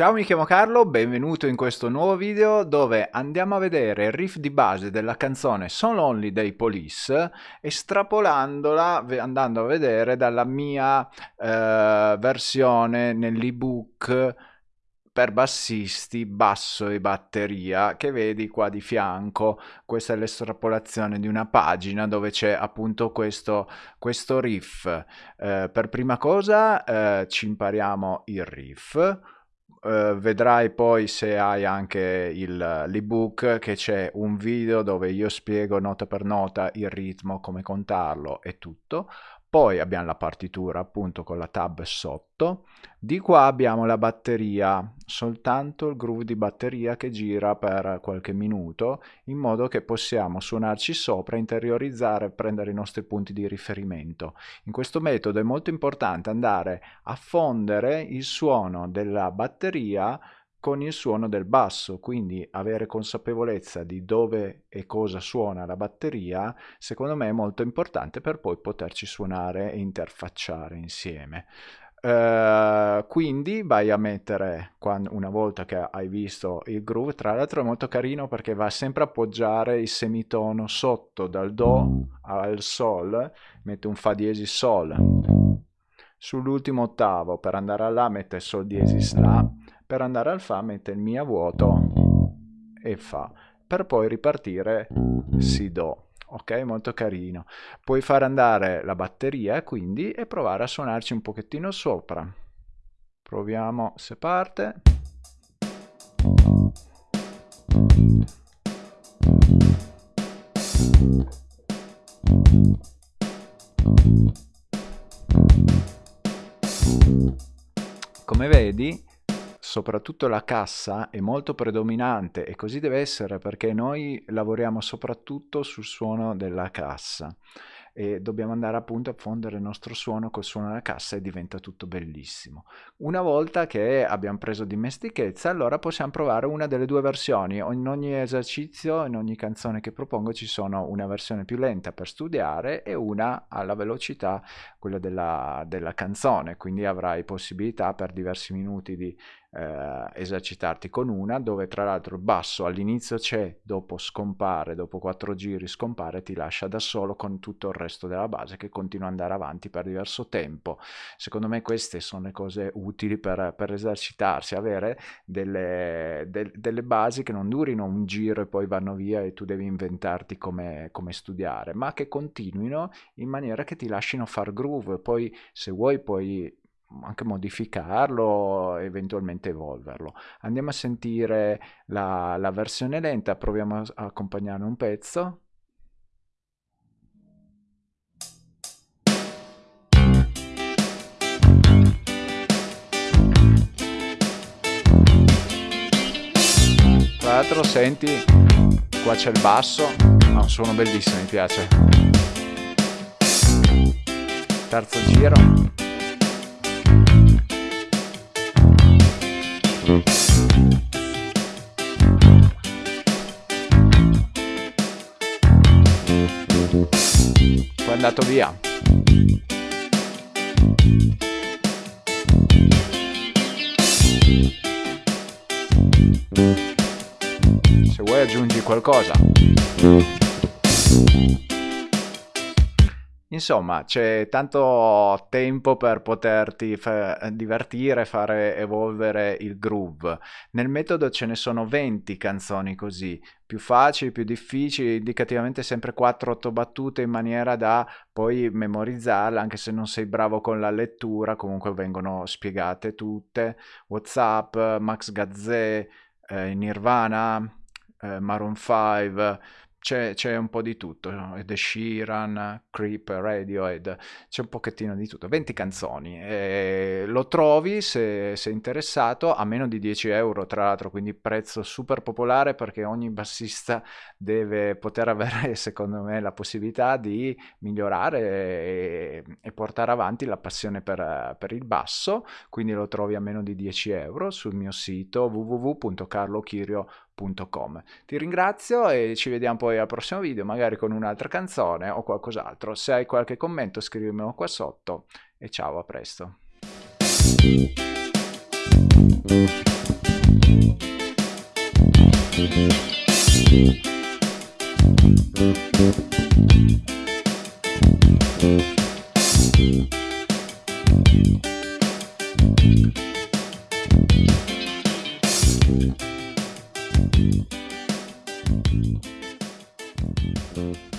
Ciao mi chiamo Carlo, benvenuto in questo nuovo video dove andiamo a vedere il riff di base della canzone So Lonely dei Police estrapolandola andando a vedere dalla mia eh, versione nell'ebook per bassisti, basso e batteria che vedi qua di fianco. Questa è l'estrapolazione di una pagina dove c'è appunto questo, questo riff. Eh, per prima cosa eh, ci impariamo il riff Uh, vedrai poi se hai anche l'ebook che c'è un video dove io spiego nota per nota il ritmo, come contarlo e tutto. Poi abbiamo la partitura appunto con la tab sotto. Di qua abbiamo la batteria, soltanto il groove di batteria che gira per qualche minuto in modo che possiamo suonarci sopra, interiorizzare e prendere i nostri punti di riferimento. In questo metodo è molto importante andare a fondere il suono della batteria con il suono del basso, quindi avere consapevolezza di dove e cosa suona la batteria, secondo me è molto importante per poi poterci suonare e interfacciare insieme. Uh, quindi vai a mettere quando, una volta che hai visto il groove tra l'altro è molto carino perché va sempre a appoggiare il semitono sotto dal do al sol mette un fa diesis sol sull'ultimo ottavo per andare a la mette sol diesis la per andare al Fa mette il Mi a vuoto e Fa, per poi ripartire Si Do. Ok, molto carino. Puoi fare andare la batteria quindi e provare a suonarci un pochettino sopra. Proviamo se parte. Come vedi soprattutto la cassa è molto predominante e così deve essere perché noi lavoriamo soprattutto sul suono della cassa e dobbiamo andare appunto a fondere il nostro suono col suono della cassa e diventa tutto bellissimo. Una volta che abbiamo preso dimestichezza, allora possiamo provare una delle due versioni. In ogni esercizio, in ogni canzone che propongo ci sono una versione più lenta per studiare e una alla velocità, quella della, della canzone, quindi avrai possibilità per diversi minuti di eh, esercitarti con una dove tra l'altro il basso all'inizio c'è, dopo scompare, dopo quattro giri scompare, ti lascia da solo con tutto il resto della base che continua ad andare avanti per diverso tempo. Secondo me queste sono le cose utili per, per esercitarsi, avere delle, de, delle, basi che non durino un giro e poi vanno via e tu devi inventarti come, come studiare, ma che continuino in maniera che ti lasciano far groove. Poi se vuoi puoi anche modificarlo, eventualmente evolverlo. Andiamo a sentire la, la versione lenta, proviamo a, accompagnare un pezzo. Tra l'altro senti, qua c'è il basso, un suono bellissimo, mi piace. Terzo giro. Poi è andato via. Se vuoi aggiungi qualcosa. Insomma, c'è tanto tempo per poterti fa- divertire, fare evolvere il groove. Nel metodo ce ne sono 20 canzoni così, più facili, più difficili, indicativamente sempre 4-8 battute in maniera da poi memorizzarle, anche se non sei bravo con la lettura, comunque vengono spiegate tutte. WhatsApp, Max Gazzè, eh, Nirvana, eh, Maroon 5 c'è, c'è, un po' di tutto, The Sheeran, Creep, Radiohead, c'è un pochettino di tutto, 20 canzoni, e lo trovi se sei interessato a meno di 10 euro tra l'altro, quindi prezzo super popolare perché ogni bassista deve poter avere secondo me la possibilità di migliorare e, e portare avanti la passione per, per, il basso, quindi lo trovi a meno di 10 euro sul mio sito www.carlochirio.com ti ringrazio e ci vediamo poi al prossimo video, magari con un'altra canzone o qualcos'altro. Se hai qualche commento scrivimelo qua sotto e ciao, a presto. Thank you. Thank